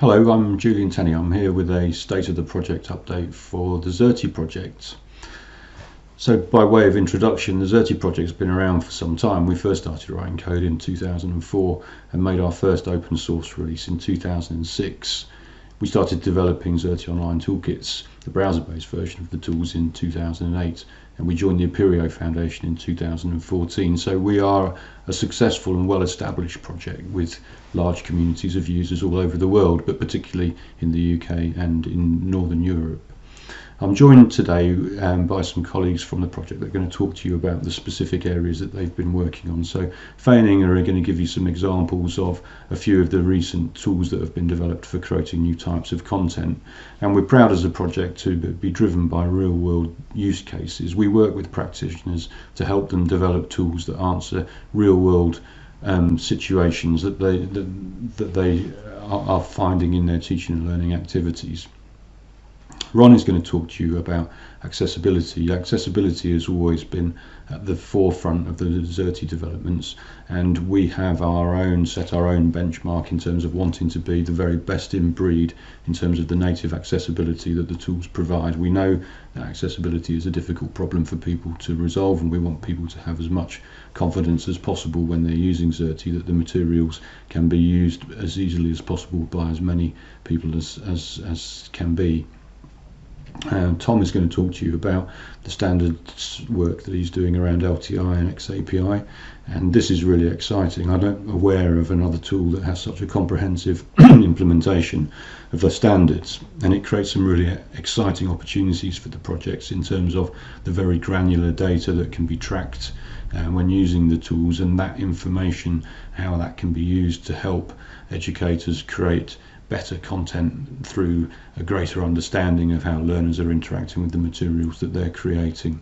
Hello, I'm Julian Tenney. I'm here with a state of the project update for the Xerte project. So by way of introduction, the Xerte project has been around for some time. We first started writing code in 2004 and made our first open source release in 2006. We started developing Xerte Online Toolkits, the browser-based version of the tools in 2008 and we joined the Apereo Foundation in 2014. So we are a successful and well-established project with large communities of users all over the world, but particularly in the UK and in Northern Europe. I'm joined today um, by some colleagues from the project that are going to talk to you about the specific areas that they've been working on. So Faye are going to give you some examples of a few of the recent tools that have been developed for creating new types of content. And we're proud as a project to be driven by real world use cases. We work with practitioners to help them develop tools that answer real world um, situations that they, that, that they are finding in their teaching and learning activities. Ron is going to talk to you about accessibility. Accessibility has always been at the forefront of the Xerte developments, and we have our own set our own benchmark in terms of wanting to be the very best in breed in terms of the native accessibility that the tools provide. We know that accessibility is a difficult problem for people to resolve, and we want people to have as much confidence as possible when they're using Xerte that the materials can be used as easily as possible by as many people as, as, as can be. Tom is going to talk to you about the standards work that he's doing around LTI and XAPI. And this is really exciting. I'm not aware of another tool that has such a comprehensive implementation of the standards. And it creates some really exciting opportunities for the projects in terms of the very granular data that can be tracked uh, when using the tools and that information, how that can be used to help educators create better content through a greater understanding of how learners are interacting with the materials that they're creating.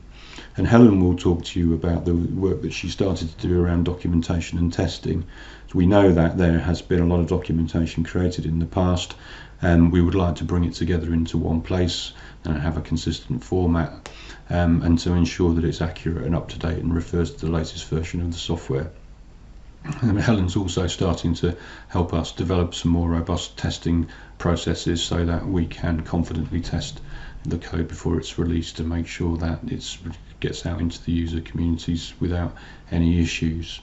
And Helen will talk to you about the work that she started to do around documentation and testing. So we know that there has been a lot of documentation created in the past, and we would like to bring it together into one place and have a consistent format, um, and to ensure that it's accurate and up to date and refers to the latest version of the software. And Helen's also starting to help us develop some more robust testing processes so that we can confidently test the code before it's released to make sure that it gets out into the user communities without any issues.